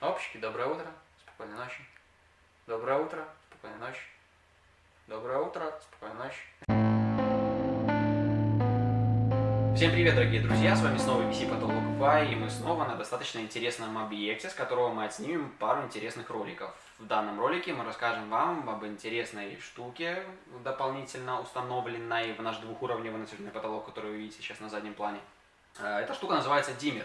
Опачки, доброе утро, спокойной ночи. Доброе утро, спокойной ночи. Доброе утро, спокойной ночи. Всем привет, дорогие друзья, с вами снова VC Потолок Пай, и мы снова на достаточно интересном объекте, с которого мы отснимем пару интересных роликов. В данном ролике мы расскажем вам об интересной штуке, дополнительно установленной в наш двухуровневый натяжной потолок, который вы видите сейчас на заднем плане. Э, эта штука называется диммер.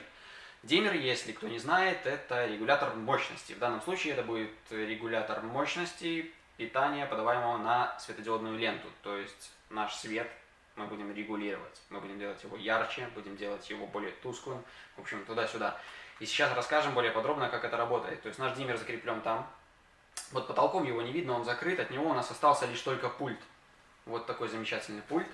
Диммер, если кто не знает, это регулятор мощности. В данном случае это будет регулятор мощности питания, подаваемого на светодиодную ленту. То есть наш свет мы будем регулировать. Мы будем делать его ярче, будем делать его более тусклым, в общем, туда-сюда. И сейчас расскажем более подробно, как это работает. То есть наш диммер закреплен там. Вот потолком его не видно, он закрыт, от него у нас остался лишь только пульт. Вот такой замечательный пульт.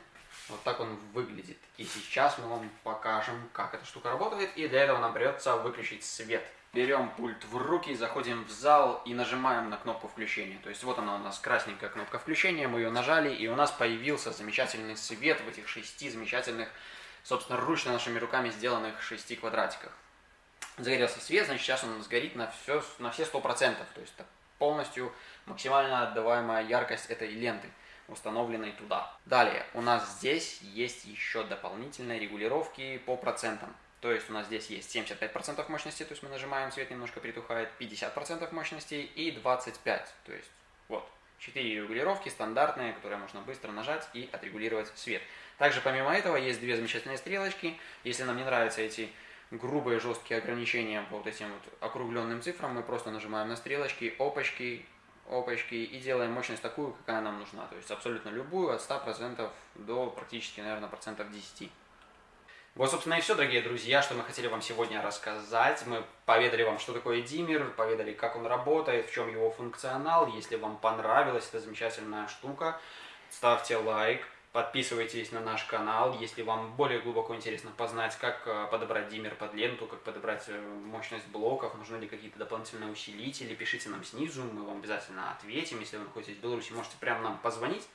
Вот так он выглядит. И сейчас мы вам покажем, как эта штука работает. И для этого нам придется выключить свет. Берем пульт в руки, заходим в зал и нажимаем на кнопку включения. То есть вот она у нас красненькая кнопка включения, мы ее нажали, и у нас появился замечательный свет в этих шести замечательных, собственно, ручно нашими руками сделанных шести квадратиках. Загорелся свет, значит сейчас он сгорит на все, на все 100%, то есть полностью максимально отдаваемая яркость этой ленты установленной туда. Далее, у нас здесь есть еще дополнительные регулировки по процентам. То есть у нас здесь есть 75% мощности, то есть мы нажимаем, свет немножко притухает, 50% мощности и 25%. То есть вот, 4 регулировки стандартные, которые можно быстро нажать и отрегулировать свет. Также помимо этого есть две замечательные стрелочки. Если нам не нравятся эти грубые жесткие ограничения по вот этим вот округленным цифрам, мы просто нажимаем на стрелочки, опачки, опачки и делаем мощность такую, какая нам нужна. То есть абсолютно любую, от 100% до практически, наверное, процентов 10. Вот, собственно, и все, дорогие друзья, что мы хотели вам сегодня рассказать. Мы поведали вам, что такое диммер, поведали, как он работает, в чем его функционал. Если вам понравилась эта замечательная штука, ставьте лайк, подписывайтесь на наш канал. Если вам более глубоко интересно познать, как э, подобрать диммер под ленту, как подобрать э, мощность блоков, нужны ли какие-то дополнительные усилители, пишите нам снизу, мы вам обязательно ответим. Если вы находитесь в Беларуси, можете прямо нам позвонить,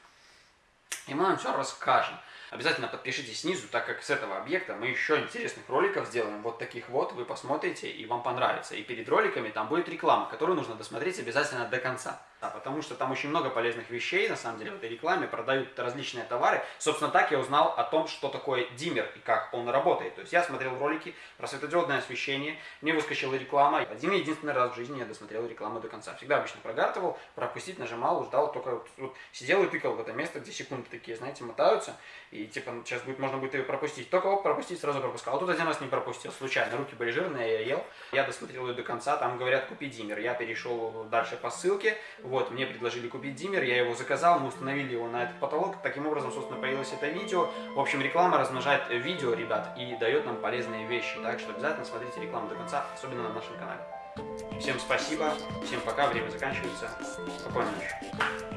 и мы вам все расскажем. Обязательно подпишитесь снизу, так как с этого объекта мы еще интересных роликов сделаем. Вот таких вот, вы посмотрите и вам понравится. И перед роликами там будет реклама, которую нужно досмотреть обязательно до конца. Да, потому что там очень много полезных вещей, на самом деле, в этой рекламе продают различные товары. Собственно, так я узнал о том, что такое диммер и как он работает. То есть я смотрел ролики про светодиодное освещение, мне выскочила реклама. Один единственный раз в жизни я досмотрел рекламу до конца. Всегда обычно прогартывал, пропустить нажимал, ждал, только вот, вот сидел и тыкал в это место, где секунды такие, знаете, мотаются. И типа сейчас будет, можно будет ее пропустить. Только оп, пропустить, сразу пропускал. А тут один раз не пропустил, случайно. Руки были жирные, я ел. Я досмотрел ее до конца, там говорят, купи диммер. Я перешел дальше по ссылке. Вот, мне предложили купить диммер, я его заказал, мы установили его на этот потолок. Таким образом, собственно, появилось это видео. В общем, реклама размножает видео, ребят, и дает нам полезные вещи. Так что обязательно смотрите рекламу до конца, особенно на нашем канале. Всем спасибо, всем пока, время заканчивается. Спокойной ночи.